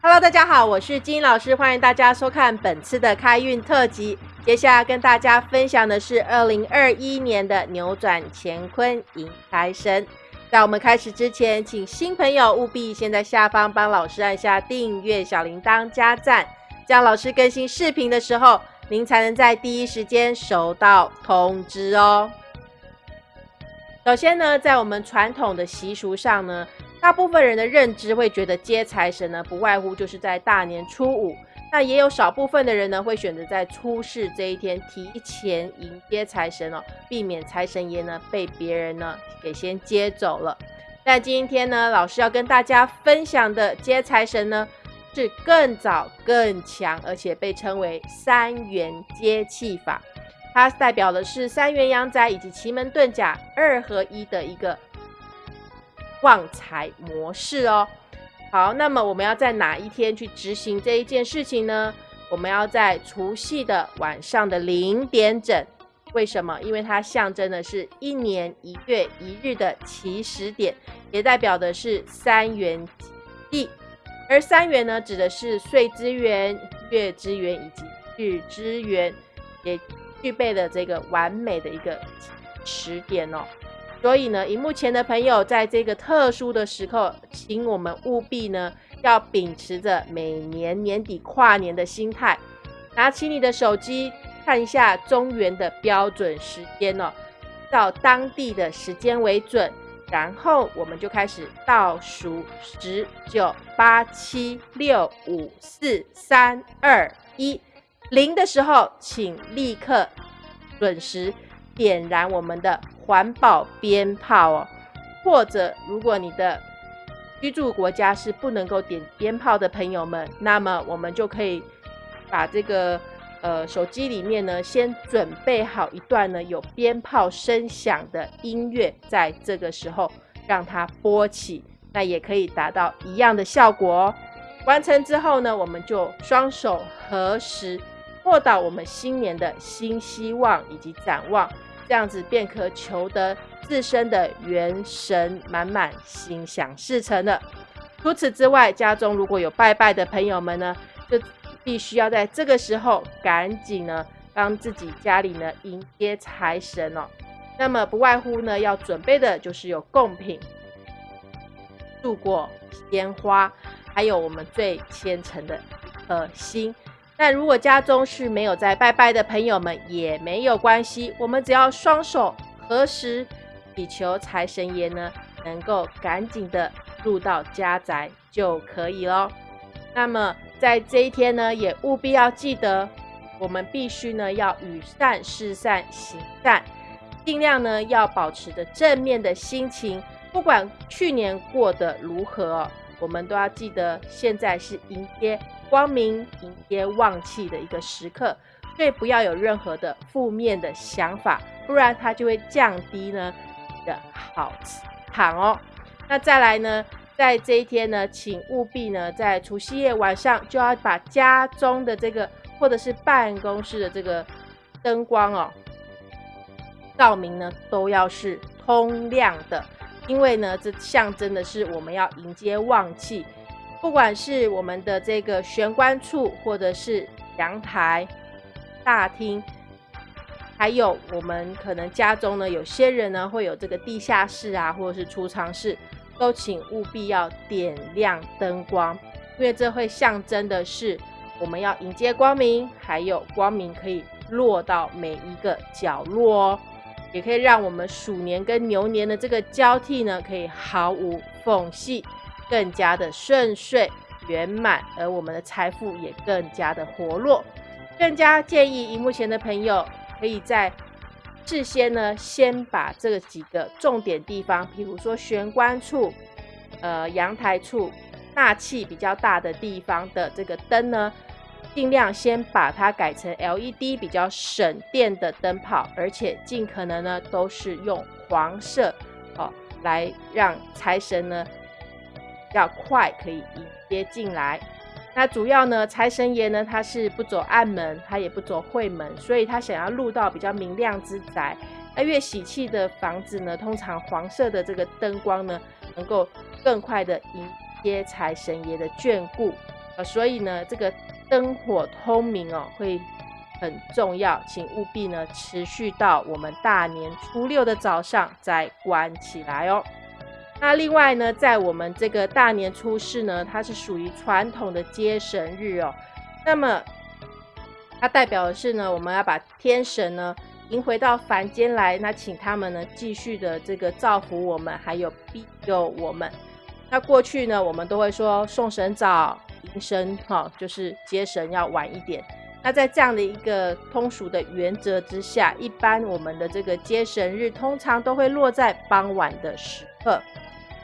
Hello，大家好，我是金老师，欢迎大家收看本次的开运特辑。接下来跟大家分享的是二零二一年的扭转乾坤迎财神。在我们开始之前，请新朋友务必先在下方帮老师按下订阅、小铃铛、加赞，这样老师更新视频的时候，您才能在第一时间收到通知哦。首先呢，在我们传统的习俗上呢，大部分人的认知会觉得接财神呢，不外乎就是在大年初五。那也有少部分的人呢，会选择在初四这一天提前迎接财神哦，避免财神爷呢被别人呢给先接走了。那今天呢，老师要跟大家分享的接财神呢，是更早更强，而且被称为三元接气法。它代表的是三元阳宅以及奇门遁甲二合一的一个旺财模式哦。好，那么我们要在哪一天去执行这一件事情呢？我们要在除夕的晚上的零点整。为什么？因为它象征的是一年一月一日的起始点，也代表的是三元地。而三元呢，指的是岁之元、月之元以及日之元，也具备了这个完美的一个起始点哦。所以呢，荧幕前的朋友，在这个特殊的时刻，请我们务必呢，要秉持着每年年底跨年的心态，拿起你的手机看一下中原的标准时间哦，到当地的时间为准，然后我们就开始倒数十九八七六五四三二一零的时候，请立刻准时点燃我们的。环保鞭炮哦，或者如果你的居住国家是不能够点鞭炮的朋友们，那么我们就可以把这个呃手机里面呢，先准备好一段呢有鞭炮声响的音乐，在这个时候让它播起，那也可以达到一样的效果哦。完成之后呢，我们就双手合十，握到我们新年的新希望以及展望。这样子便可求得自身的元神满满、心想事成了。除此之外，家中如果有拜拜的朋友们呢，就必须要在这个时候赶紧呢，帮自己家里呢迎接财神哦。那么不外乎呢，要准备的就是有贡品、度过烟花，还有我们最虔诚的呃心。但如果家中是没有在拜拜的朋友们，也没有关系，我们只要双手合十，祈求财神爷呢能够赶紧的入到家宅就可以喽。那么在这一天呢，也务必要记得，我们必须呢要与善事善行善，尽量呢要保持着正面的心情，不管去年过得如何，我们都要记得，现在是迎接。光明迎接旺气的一个时刻，所以不要有任何的负面的想法，不然它就会降低呢的好场哦。那再来呢，在这一天呢，请务必呢，在除夕夜晚上就要把家中的这个或者是办公室的这个灯光哦，照明呢都要是通亮的，因为呢，这象征的是我们要迎接旺气。不管是我们的这个玄关处，或者是阳台、大厅，还有我们可能家中呢，有些人呢会有这个地下室啊，或者是储藏室，都请务必要点亮灯光，因为这会象征的是我们要迎接光明，还有光明可以落到每一个角落哦，也可以让我们鼠年跟牛年的这个交替呢，可以毫无缝隙。更加的顺遂圆满，而我们的财富也更加的活络。更加建议荧幕前的朋友，可以在事先呢，先把这几个重点地方，比如说玄关处、呃阳台处、纳气比较大的地方的这个灯呢，尽量先把它改成 LED 比较省电的灯泡，而且尽可能呢都是用黄色哦，来让财神呢。要快可以迎接进来，那主要呢，财神爷呢，他是不走暗门，他也不走晦门，所以他想要入到比较明亮之宅。那越喜气的房子呢，通常黄色的这个灯光呢，能够更快的迎接财神爷的眷顾。呃，所以呢，这个灯火通明哦，会很重要，请务必呢持续到我们大年初六的早上再关起来哦。那另外呢，在我们这个大年初四呢，它是属于传统的接神日哦。那么它代表的是呢，我们要把天神呢迎回到凡间来，那请他们呢继续的这个造福我们，还有庇佑我们。那过去呢，我们都会说送神早，迎神哈，就是接神要晚一点。那在这样的一个通俗的原则之下，一般我们的这个接神日通常都会落在傍晚的时刻。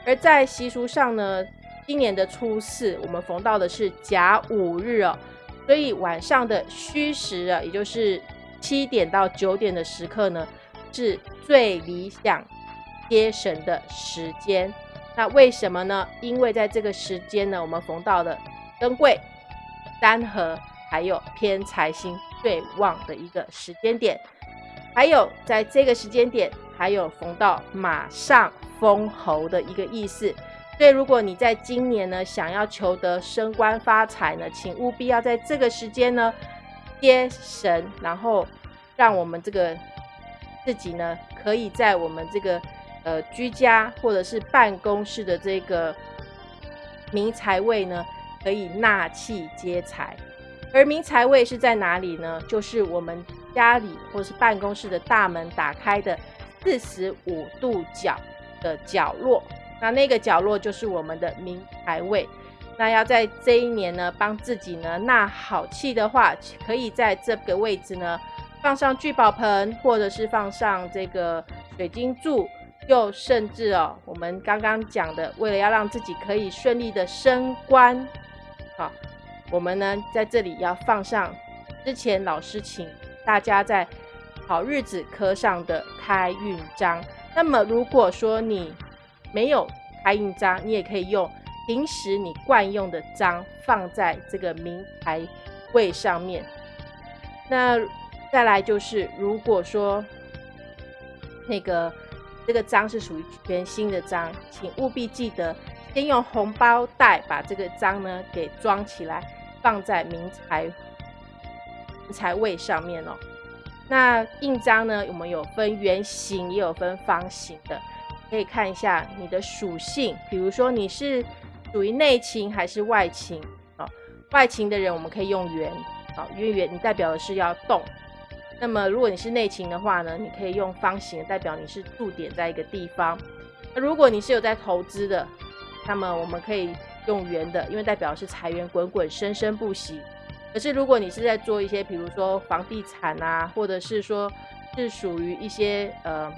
而在习俗上呢，今年的初四，我们逢到的是甲午日哦，所以晚上的戌时啊，也就是七点到九点的时刻呢，是最理想接神的时间。那为什么呢？因为在这个时间呢，我们逢到的登贵、三合，还有偏财星最旺的一个时间点，还有在这个时间点，还有逢到马上封侯的一个意思。所以，如果你在今年呢，想要求得升官发财呢，请务必要在这个时间呢接神，然后让我们这个自己呢，可以在我们这个。呃，居家或者是办公室的这个明财位呢，可以纳气接财。而明财位是在哪里呢？就是我们家里或是办公室的大门打开的四十五度角的角落。那那个角落就是我们的明财位。那要在这一年呢，帮自己呢纳好气的话，可以在这个位置呢放上聚宝盆，或者是放上这个水晶柱。又甚至哦，我们刚刚讲的，为了要让自己可以顺利的升官，好，我们呢在这里要放上之前老师请大家在好日子刻上的开运章。那么如果说你没有开运章，你也可以用平时你惯用的章放在这个名牌位上面。那再来就是，如果说那个。这个章是属于全新的章，请务必记得先用红包袋把这个章呢给装起来，放在明财财位上面哦。那印章呢，我们有分圆形，也有分方形的，可以看一下你的属性，比如说你是属于内勤还是外勤哦。外勤的人我们可以用圆，好，因为圆你代表的是要动。那么，如果你是内勤的话呢，你可以用方形，代表你是驻点在一个地方。如果你是有在投资的，那么我们可以用圆的，因为代表是财源滚滚、生生不息。可是如果你是在做一些，比如说房地产啊，或者是说是属于一些呃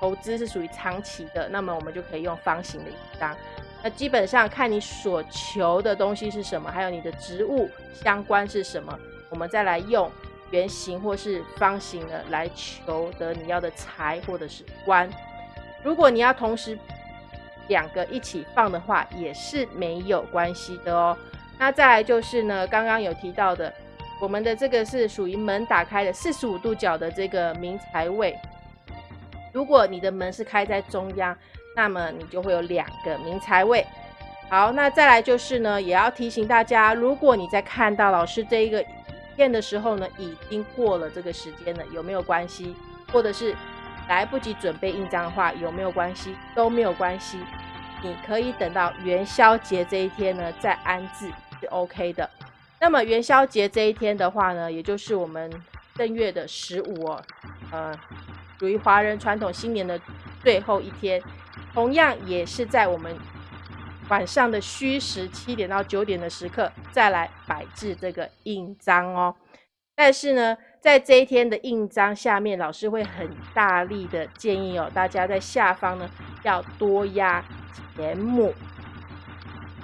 投资是属于长期的，那么我们就可以用方形的一张。那基本上看你所求的东西是什么，还有你的职务相关是什么，我们再来用。圆形或是方形的来求得你要的财或者是官。如果你要同时两个一起放的话，也是没有关系的哦。那再来就是呢，刚刚有提到的，我们的这个是属于门打开的四十五度角的这个明财位。如果你的门是开在中央，那么你就会有两个明财位。好，那再来就是呢，也要提醒大家，如果你在看到老师这一个。片的时候呢，已经过了这个时间了，有没有关系？或者是来不及准备印章的话，有没有关系？都没有关系，你可以等到元宵节这一天呢再安置是 OK 的。那么元宵节这一天的话呢，也就是我们正月的十五哦，呃，属于华人传统新年的最后一天，同样也是在我们。晚上的虚时七点到九点的时刻，再来摆置这个印章哦。但是呢，在这一天的印章下面，老师会很大力的建议哦，大家在下方呢要多压钱母。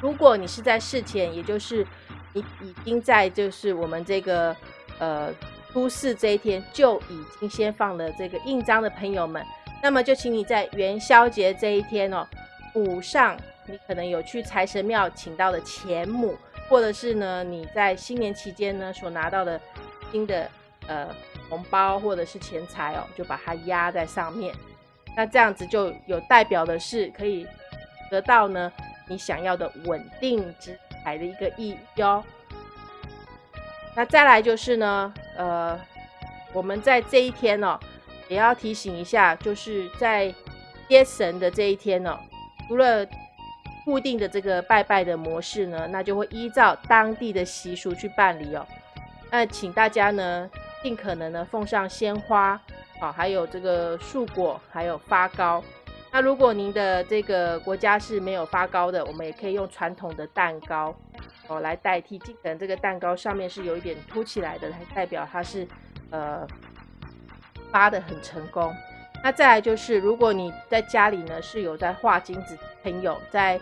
如果你是在事前，也就是你已经在就是我们这个呃初四这一天就已经先放了这个印章的朋友们，那么就请你在元宵节这一天哦补上。你可能有去财神庙请到的钱母，或者是呢你在新年期间呢所拿到的新的呃红包或者是钱财哦，就把它压在上面。那这样子就有代表的是可以得到呢你想要的稳定之财的一个意义哦。那再来就是呢，呃，我们在这一天哦，也要提醒一下，就是在接神的这一天呢，除了固定的这个拜拜的模式呢，那就会依照当地的习俗去办理哦。那请大家呢，尽可能呢奉上鲜花，好，还有这个树果，还有发糕。那如果您的这个国家是没有发糕的，我们也可以用传统的蛋糕哦来代替。尽可能这个蛋糕上面是有一点凸起来的，来代表它是呃发的很成功。那再来就是，如果你在家里呢是有在画金子朋友，在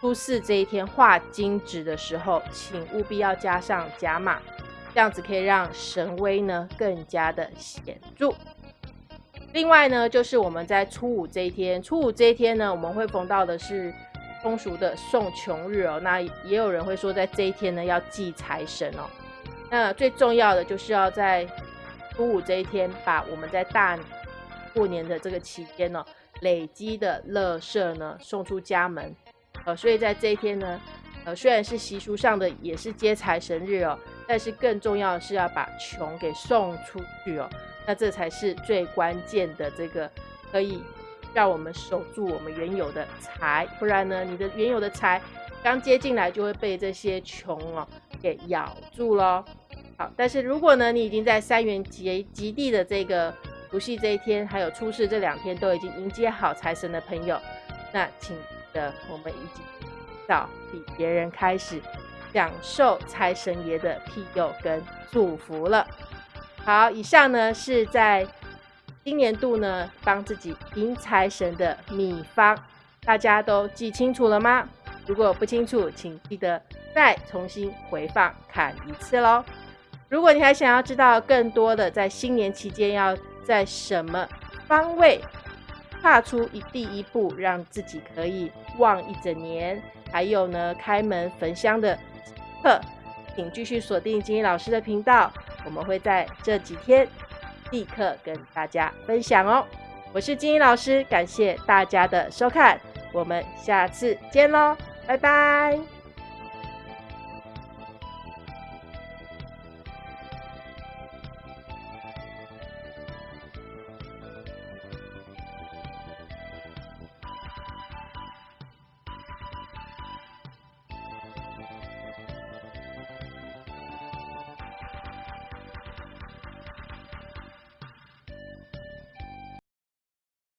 初四这一天画金纸的时候，请务必要加上加码，这样子可以让神威呢更加的显著。另外呢，就是我们在初五这一天，初五这一天呢，我们会逢到的是风俗的送穷日哦。那也有人会说，在这一天呢，要祭财神哦。那最重要的就是要在初五这一天，把我们在大过年的这个期间呢，累积的乐色呢送出家门。呃，所以在这一天呢，呃，虽然是习俗上的也是接财神日哦，但是更重要的是要把穷给送出去哦。那这才是最关键的，这个可以让我们守住我们原有的财，不然呢，你的原有的财刚接进来就会被这些穷哦给咬住喽。好，但是如果呢，你已经在三元节极地的这个除夕这一天，还有初四这两天都已经迎接好财神的朋友，那请的我们已经早比别人开始享受财神爷的庇佑跟祝福了。好，以上呢是在今年度呢帮自己迎财神的秘方，大家都记清楚了吗？如果不清楚，请记得再重新回放看一次喽。如果你还想要知道更多的在新年期间要在什么方位踏出一第一步，让自己可以旺一整年，还有呢开门焚香的课，请继续锁定金英老师的频道。我们会在这几天立刻跟大家分享哦。我是金英老师，感谢大家的收看，我们下次见喽，拜拜。